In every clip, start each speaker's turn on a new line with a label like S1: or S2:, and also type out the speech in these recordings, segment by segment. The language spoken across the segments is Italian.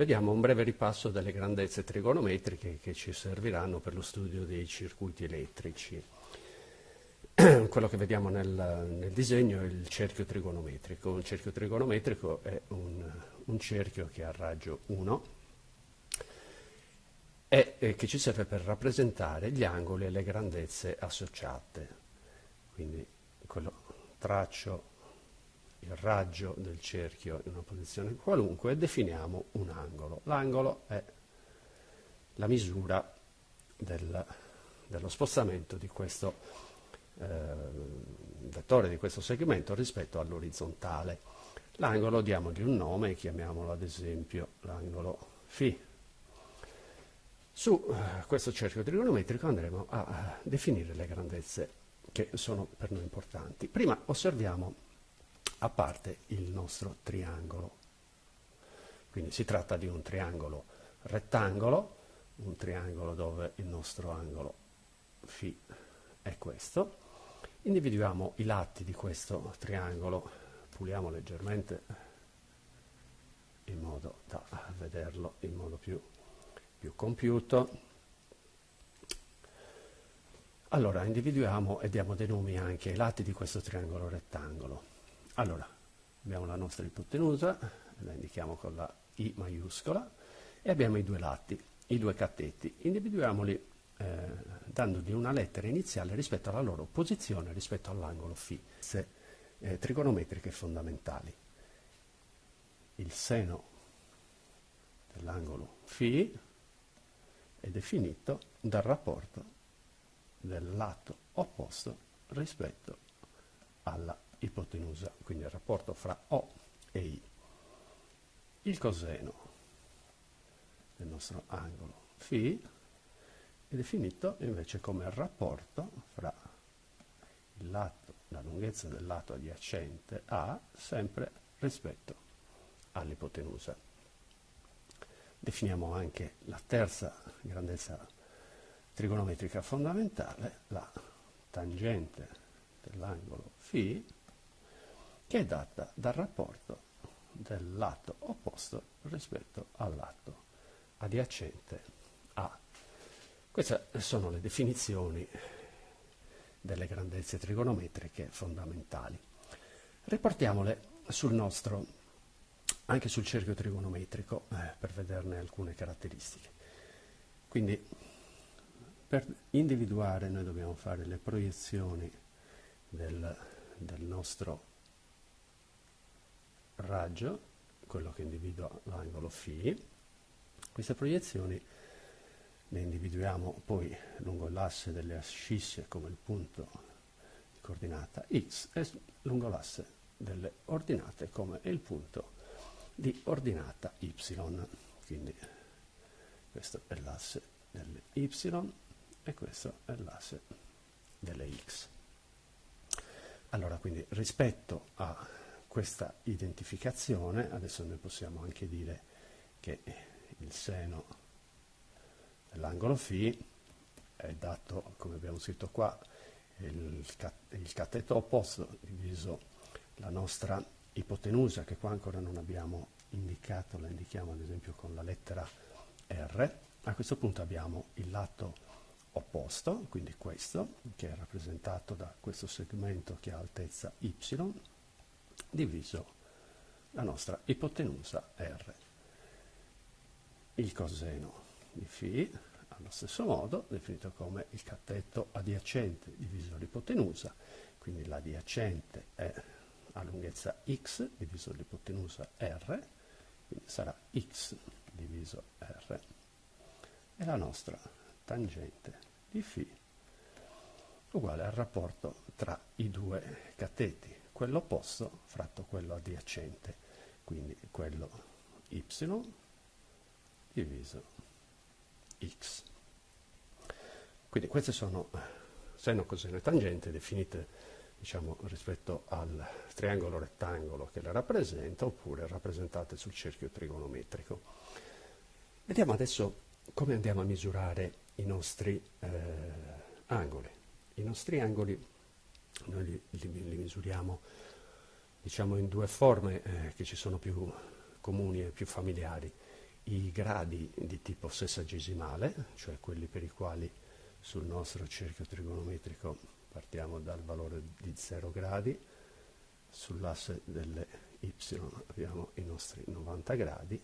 S1: Vediamo un breve ripasso delle grandezze trigonometriche che ci serviranno per lo studio dei circuiti elettrici. Quello che vediamo nel, nel, disegno è il cerchio trigonometrico. Un cerchio trigonometrico è un, un cerchio che ha raggio 1 e, che ci serve per rappresentare gli angoli e le grandezze associate. Quindi quello, traccio il raggio del cerchio in una posizione qualunque e definiamo un angolo. L'angolo è la misura del, dello spostamento di questo eh, vettore, di questo segmento rispetto all'orizzontale. L'angolo diamogli un nome, chiamiamolo ad esempio l'angolo φ. Su eh, questo cerchio trigonometrico andremo a definire le grandezze che sono per noi importanti. Prima osserviamo a parte il nostro triangolo. Quindi si tratta di un triangolo rettangolo, un triangolo dove il nostro angolo φ è questo. Individuiamo i lati di questo triangolo, puliamo leggermente in modo da vederlo in modo più, più compiuto. Allora, individuiamo e diamo dei nomi anche ai lati di questo triangolo rettangolo. Allora, abbiamo la nostra ipotenusa, la indichiamo con la I maiuscola, e abbiamo i due lati, i due catetti. Individuiamoli eh, dandogli una lettera iniziale rispetto alla loro posizione rispetto all'angolo φ, se, eh, trigonometriche fondamentali. Il seno dell'angolo φ è definito dal rapporto del lato opposto rispetto alla ipotenusa, quindi il rapporto fra O e I. Il coseno del nostro angolo φ è definito invece come il rapporto fra il lato, la lunghezza del lato adiacente A sempre rispetto all'ipotenusa. Definiamo anche la terza grandezza trigonometrica fondamentale, la tangente dell'angolo φ che è data dal rapporto del lato opposto rispetto al lato adiacente A. Queste sono le definizioni delle grandezze trigonometriche fondamentali. Riportiamole sul nostro, anche sul cerchio trigonometrico, eh, per vederne alcune caratteristiche. Quindi, per individuare noi dobbiamo fare le proiezioni del, del nostro raggio, quello che individua l'angolo φ. Queste proiezioni le individuiamo poi lungo l'asse delle ascisse come il punto di coordinata x e lungo l'asse delle ordinate come il punto di ordinata y. Quindi questo è l'asse delle y e questo è l'asse delle x. Allora, quindi rispetto a questa identificazione, adesso noi possiamo anche dire che il seno dell'angolo φ è dato, come abbiamo scritto qua, il, il cateto opposto diviso la nostra ipotenusa, che qua ancora non abbiamo indicato, la indichiamo ad esempio con la lettera R. A questo punto abbiamo il lato opposto, quindi questo, che è rappresentato da questo segmento che ha altezza y, diviso. La nostra ipotenusa R. Il coseno di φ, allo stesso modo, definito come il cateto adiacente diviso l'ipotenusa, quindi l'adiacente è a lunghezza x diviso l'ipotenusa R, quindi sarà x diviso R, e la nostra tangente di φ uguale al rapporto tra i due cateti quello opposto fratto quello adiacente, quindi quello y diviso x. Quindi queste sono seno, coseno e tangente definite diciamo, rispetto al triangolo rettangolo che le rappresenta oppure rappresentate sul cerchio trigonometrico. Vediamo adesso come andiamo a misurare i nostri eh, angoli. I nostri angoli noi li, li, li misuriamo diciamo, in due forme eh, che ci sono più comuni e più familiari. i gradi di tipo sessagesimale, cioè quelli per i quali sul nostro cerchio trigonometrico partiamo dal valore di 0 gradi, sull'asse delle y abbiamo i nostri 90 gradi,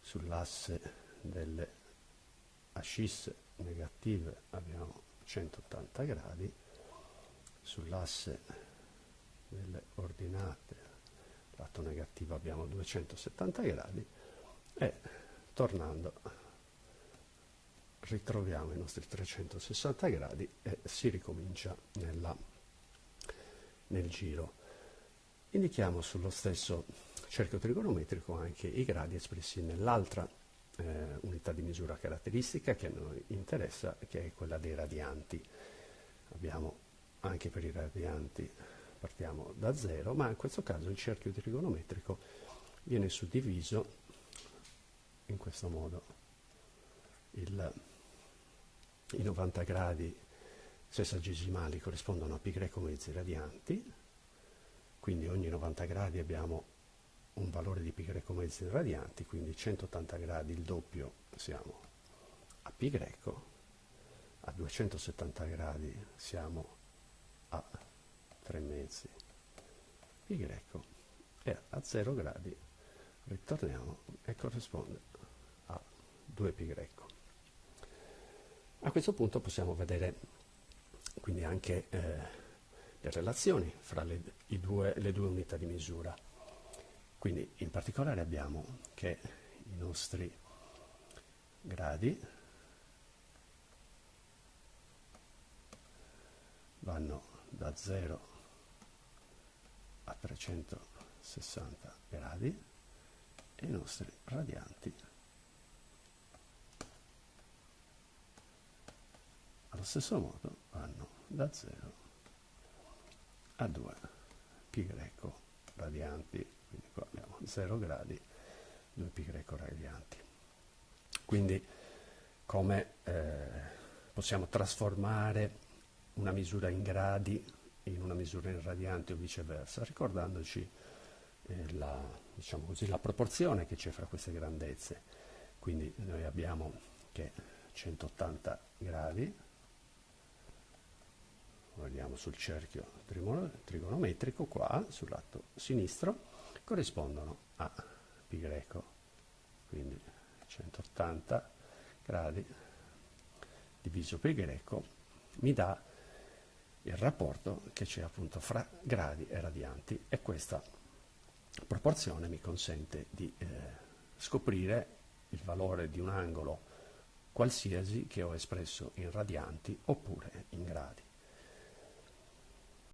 S1: sull'asse delle ascisse negative abbiamo 180 gradi, sull'asse delle ordinate lato negativo abbiamo 270 gradi e tornando ritroviamo i nostri 360 gradi e si ricomincia nella, nel giro. Indichiamo sullo stesso cerchio trigonometrico anche i gradi espressi nell'altra eh, unità di misura caratteristica che a noi interessa, che è quella dei radianti. Abbiamo anche per i radianti partiamo da zero, ma in questo caso il cerchio trigonometrico viene suddiviso in questo modo. Il, I 90 gradi sessagesimali corrispondono a greco mezzi radianti, quindi ogni 90 gradi abbiamo un valore di greco mezzi radianti, quindi 180 gradi il doppio siamo a greco, a 270 gradi siamo a 3 mezzi pi greco e a 0 gradi ritorniamo e corrisponde a 2 pi greco. A questo punto possiamo vedere quindi anche eh, le relazioni fra le, due, le due unità di misura. Quindi in particolare abbiamo che i nostri gradi vanno da 0 a 360 gradi e i nostri radianti allo stesso modo vanno da 0 a 2 pi greco radianti. Quindi qua abbiamo 0 gradi 2 pi greco radianti. Quindi come eh, possiamo trasformare una misura in gradi in una misura in radianti o viceversa ricordandoci eh, la, diciamo così, la proporzione che c'è fra queste grandezze. Quindi noi abbiamo che 180 gradi guardiamo sul cerchio trigonometrico qua sul lato sinistro corrispondono a pi greco. Quindi 180 gradi diviso pi greco mi dà il rapporto che c'è appunto fra gradi e radianti. E questa proporzione mi consente di eh, scoprire il valore di un angolo qualsiasi che ho espresso in radianti oppure